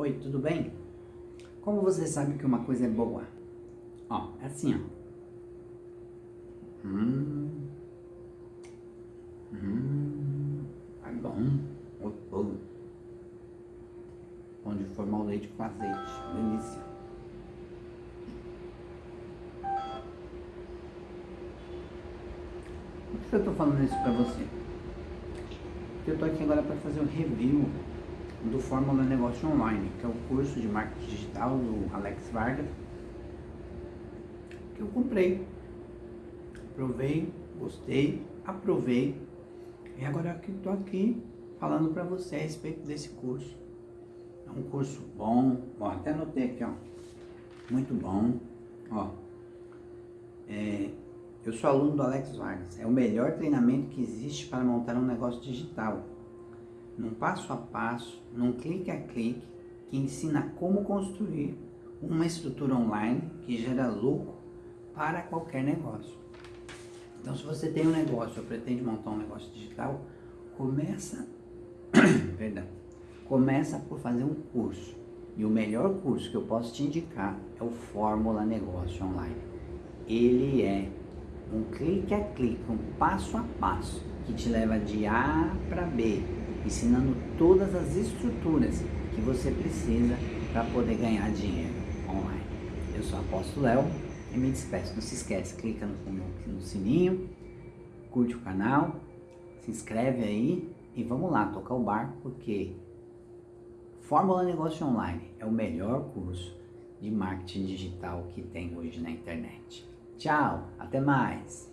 Oi, tudo bem? Como você sabe que uma coisa é boa? Ó, é assim, ó. Hum. Hum. É bom. Gostoso. Pão de forma ao leite com azeite. Delícia. Por que eu tô falando isso pra você? Porque eu tô aqui agora para fazer um review do Fórmula Negócio Online, que é o curso de marketing digital do Alex Vargas, que eu comprei. Provei, gostei, aprovei. E agora que estou aqui falando para você a respeito desse curso. É um curso bom, ó, até anotei aqui, ó. Muito bom, ó. É, eu sou aluno do Alex Vargas. É o melhor treinamento que existe para montar um negócio digital num passo a passo, num clique a clique, que ensina como construir uma estrutura online que gera lucro para qualquer negócio. Então, se você tem um negócio ou pretende montar um negócio digital, começa, perdão, começa por fazer um curso. E o melhor curso que eu posso te indicar é o Fórmula Negócio Online. Ele é um clique a clique, um passo a passo, que te leva de A para B, ensinando todas as estruturas que você precisa para poder ganhar dinheiro online. Eu sou Apóstolo Léo e me despeço. Não se esquece, clica no, no sininho, curte o canal, se inscreve aí e vamos lá tocar o barco porque Fórmula Negócio Online é o melhor curso de marketing digital que tem hoje na internet. Tchau, até mais!